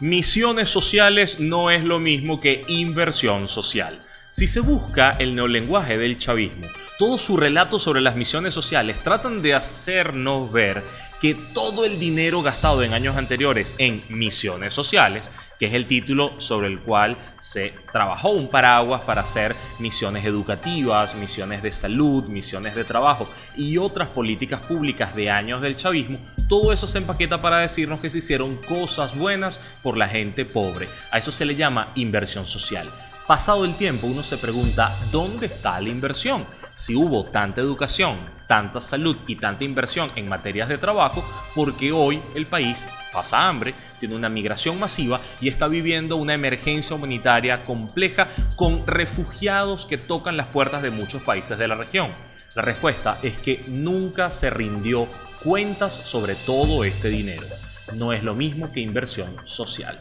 Misiones sociales no es lo mismo que inversión social. Si se busca el neolenguaje del chavismo, todo su relato sobre las misiones sociales tratan de hacernos ver que todo el dinero gastado en años anteriores en misiones sociales, que es el título sobre el cual se trabajó un paraguas para hacer misiones educativas, misiones de salud, misiones de trabajo y otras políticas públicas de años del chavismo, todo eso se empaqueta para decirnos que se hicieron cosas buenas por la gente pobre. A eso se le llama inversión social. Pasado el tiempo uno se pregunta, ¿dónde está la inversión? Si hubo tanta educación, tanta salud y tanta inversión en materias de trabajo, porque hoy el país pasa hambre, tiene una migración masiva y está viviendo una emergencia humanitaria compleja con refugiados que tocan las puertas de muchos países de la región. La respuesta es que nunca se rindió cuentas sobre todo este dinero. No es lo mismo que inversión social.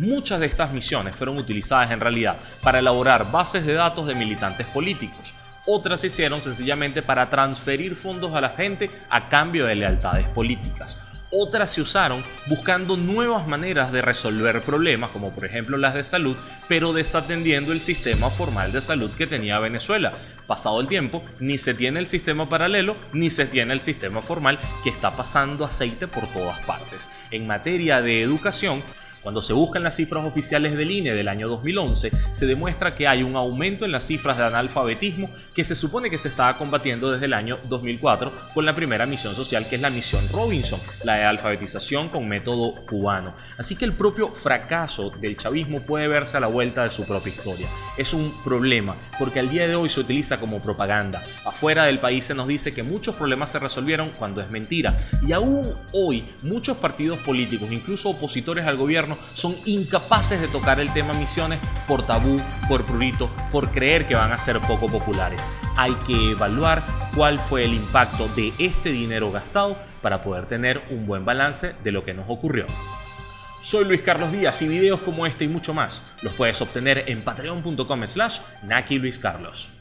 Muchas de estas misiones fueron utilizadas en realidad para elaborar bases de datos de militantes políticos. Otras se hicieron sencillamente para transferir fondos a la gente a cambio de lealtades políticas. Otras se usaron buscando nuevas maneras de resolver problemas, como por ejemplo las de salud, pero desatendiendo el sistema formal de salud que tenía Venezuela. Pasado el tiempo, ni se tiene el sistema paralelo, ni se tiene el sistema formal que está pasando aceite por todas partes. En materia de educación, cuando se buscan las cifras oficiales del INE del año 2011, se demuestra que hay un aumento en las cifras de analfabetismo que se supone que se estaba combatiendo desde el año 2004 con la primera misión social que es la misión Robinson, la de alfabetización con método cubano. Así que el propio fracaso del chavismo puede verse a la vuelta de su propia historia. Es un problema porque al día de hoy se utiliza como propaganda. Afuera del país se nos dice que muchos problemas se resolvieron cuando es mentira. Y aún hoy muchos partidos políticos, incluso opositores al gobierno, son incapaces de tocar el tema misiones por tabú, por prurito, por creer que van a ser poco populares. Hay que evaluar cuál fue el impacto de este dinero gastado para poder tener un buen balance de lo que nos ocurrió. Soy Luis Carlos Díaz y videos como este y mucho más los puedes obtener en patreon.com slash Naki Luis Carlos.